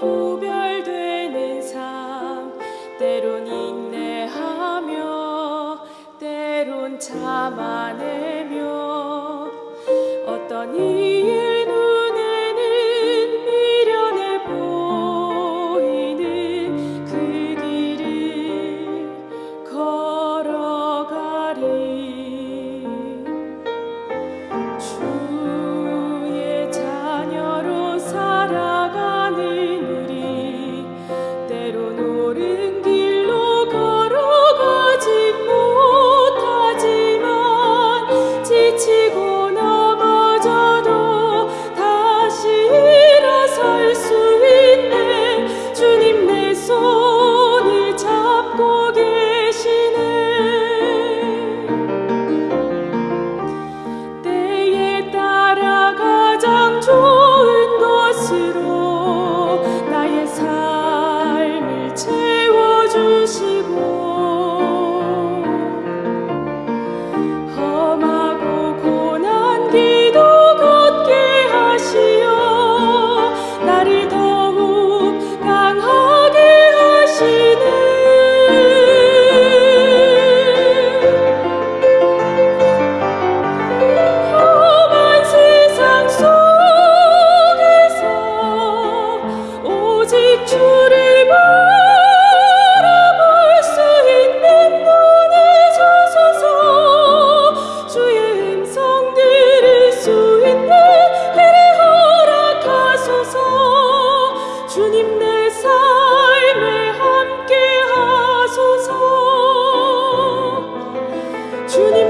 구별되는 삶 때론 인내하며 때론 참아내며 어떤 이유 Indeed. 주님